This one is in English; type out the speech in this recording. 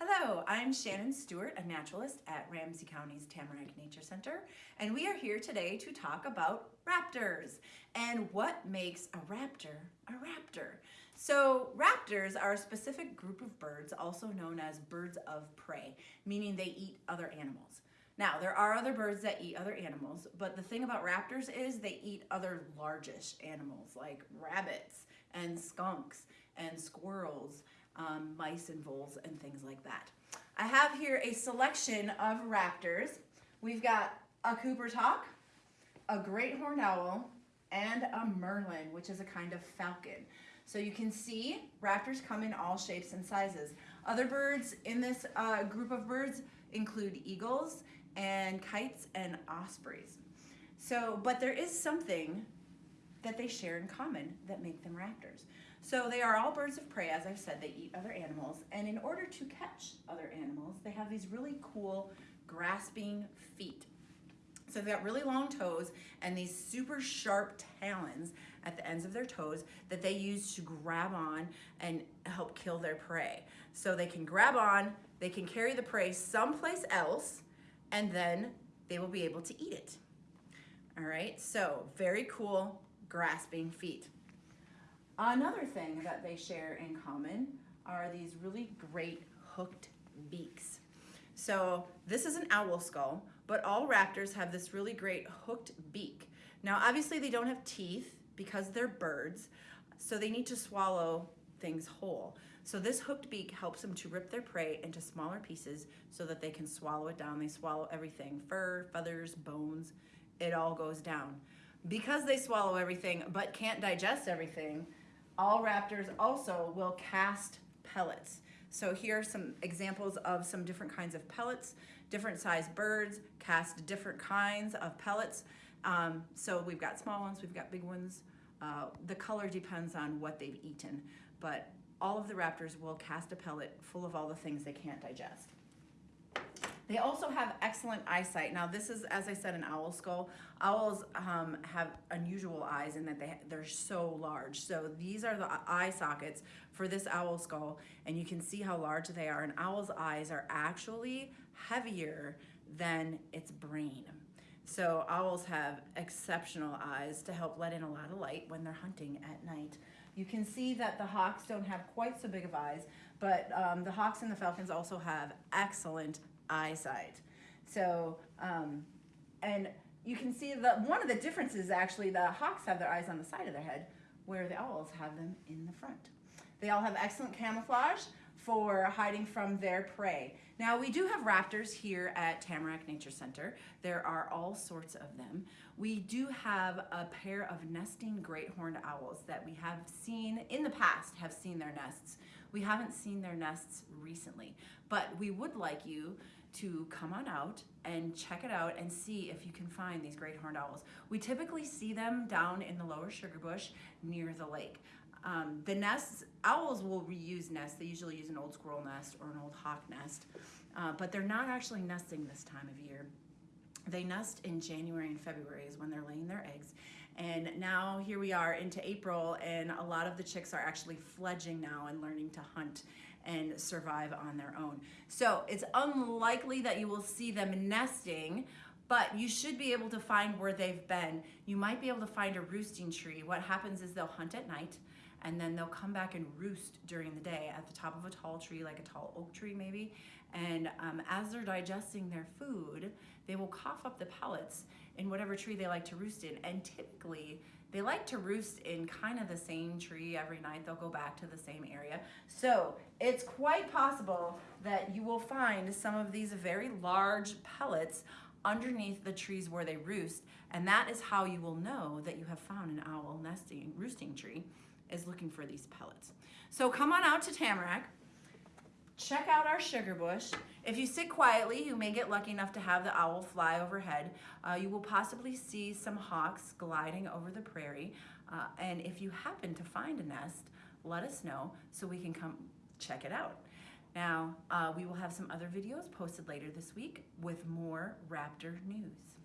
Hello, I'm Shannon Stewart, a naturalist at Ramsey County's Tamarack Nature Center, and we are here today to talk about raptors and what makes a raptor a raptor. So raptors are a specific group of birds, also known as birds of prey, meaning they eat other animals. Now, there are other birds that eat other animals, but the thing about raptors is they eat other largish animals like rabbits and skunks and squirrels um, mice and voles and things like that. I have here a selection of raptors. We've got a Cooper's hawk, a great horned owl, and a merlin, which is a kind of falcon. So you can see raptors come in all shapes and sizes. Other birds in this uh, group of birds include eagles and kites and ospreys. So, but there is something that they share in common that make them raptors. So they are all birds of prey, as I've said, they eat other animals, and in order to catch other animals, they have these really cool grasping feet. So they've got really long toes and these super sharp talons at the ends of their toes that they use to grab on and help kill their prey. So they can grab on, they can carry the prey someplace else, and then they will be able to eat it. All right, so very cool grasping feet. Another thing that they share in common are these really great hooked beaks. So this is an owl skull, but all raptors have this really great hooked beak. Now obviously they don't have teeth because they're birds, so they need to swallow things whole. So this hooked beak helps them to rip their prey into smaller pieces so that they can swallow it down. They swallow everything, fur, feathers, bones, it all goes down. Because they swallow everything but can't digest everything, all raptors also will cast pellets. So here are some examples of some different kinds of pellets. Different sized birds cast different kinds of pellets. Um, so we've got small ones, we've got big ones. Uh, the color depends on what they've eaten, but all of the raptors will cast a pellet full of all the things they can't digest. They also have excellent eyesight. Now this is, as I said, an owl skull. Owls um, have unusual eyes in that they, they're so large. So these are the eye sockets for this owl skull and you can see how large they are. An owl's eyes are actually heavier than its brain. So owls have exceptional eyes to help let in a lot of light when they're hunting at night. You can see that the hawks don't have quite so big of eyes, but um, the hawks and the falcons also have excellent eyesight. So, um, and you can see that one of the differences actually, the hawks have their eyes on the side of their head, where the owls have them in the front. They all have excellent camouflage for hiding from their prey. Now we do have raptors here at Tamarack Nature Center. There are all sorts of them. We do have a pair of nesting great horned owls that we have seen in the past, have seen their nests. We haven't seen their nests recently, but we would like you to come on out and check it out and see if you can find these great horned owls. We typically see them down in the lower sugar bush near the lake. Um, the nests, owls will reuse nests. They usually use an old squirrel nest or an old hawk nest, uh, but they're not actually nesting this time of year. They nest in January and February is when they're laying their eggs. And now here we are into April and a lot of the chicks are actually fledging now and learning to hunt and survive on their own. So it's unlikely that you will see them nesting, but you should be able to find where they've been. You might be able to find a roosting tree. What happens is they'll hunt at night and then they'll come back and roost during the day at the top of a tall tree, like a tall oak tree maybe. And um, as they're digesting their food, they will cough up the pellets in whatever tree they like to roost in. And typically, they like to roost in kind of the same tree every night. They'll go back to the same area. So it's quite possible that you will find some of these very large pellets underneath the trees where they roost. And that is how you will know that you have found an owl nesting, roosting tree is looking for these pellets. So come on out to Tamarack, check out our sugar bush. If you sit quietly, you may get lucky enough to have the owl fly overhead. Uh, you will possibly see some hawks gliding over the prairie. Uh, and if you happen to find a nest, let us know so we can come check it out. Now, uh, we will have some other videos posted later this week with more raptor news.